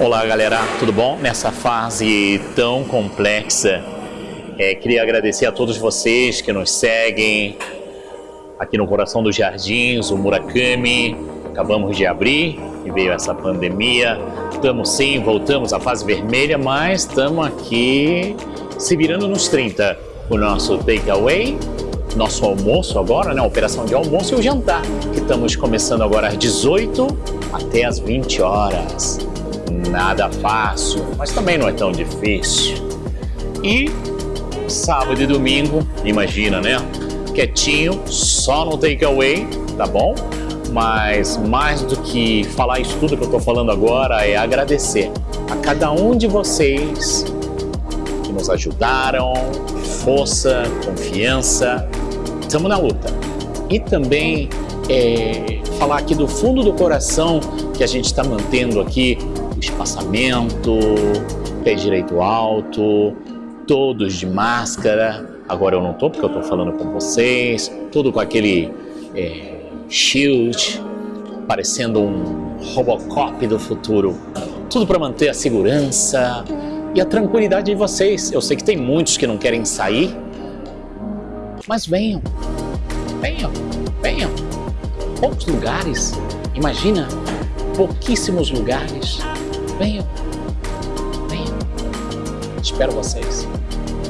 Olá galera, tudo bom? Nessa fase tão complexa, é, queria agradecer a todos vocês que nos seguem aqui no coração dos jardins, o Murakami. Acabamos de abrir e veio essa pandemia. Estamos sim, voltamos à fase vermelha, mas estamos aqui se virando nos 30. O nosso takeaway, nosso almoço agora, né? Operação de almoço e o jantar, que estamos começando agora às 18 até às 20 horas. Nada fácil, mas também não é tão difícil. E sábado e domingo, imagina, né? Quietinho, só no takeaway, tá bom? Mas mais do que falar isso tudo que eu tô falando agora é agradecer a cada um de vocês que nos ajudaram, força, confiança, estamos na luta. E também é, falar aqui do fundo do coração que a gente está mantendo aqui espaçamento, pé direito alto, todos de máscara. Agora eu não tô porque eu tô falando com vocês, tudo com aquele é, shield, parecendo um Robocop do futuro. Tudo para manter a segurança e a tranquilidade de vocês. Eu sei que tem muitos que não querem sair, mas venham, venham, venham. Poucos lugares, imagina, pouquíssimos lugares. Venham, venham. Espero vocês.